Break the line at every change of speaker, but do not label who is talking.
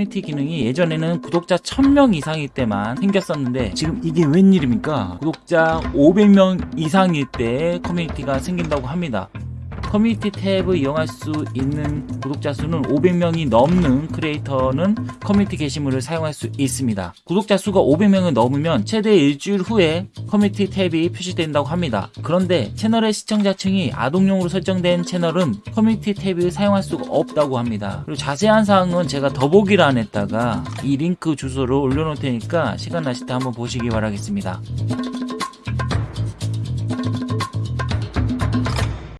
커뮤니티 기능이 예전에는 구독자 1000명 이상일 때만 생겼었는데 지금 이게 웬일입니까? 구독자 500명 이상일 때 커뮤니티가 생긴다고 합니다. 커뮤니티 탭을 이용할 수 있는 구독자 수는 500명이 넘는 크리에이터는 커뮤니티 게시물을 사용할 수 있습니다. 구독자 수가 500명을 넘으면 최대 일주일 후에 커뮤니티 탭이 표시된다고 합니다. 그런데 채널의 시청자층이 아동용으로 설정된 채널은 커뮤니티 탭을 사용할 수가 없다고 합니다. 그리고 자세한 사항은 제가 더보기란에다가 이 링크 주소를 올려놓을 테니까 시간 나실 때 한번 보시기 바라겠습니다.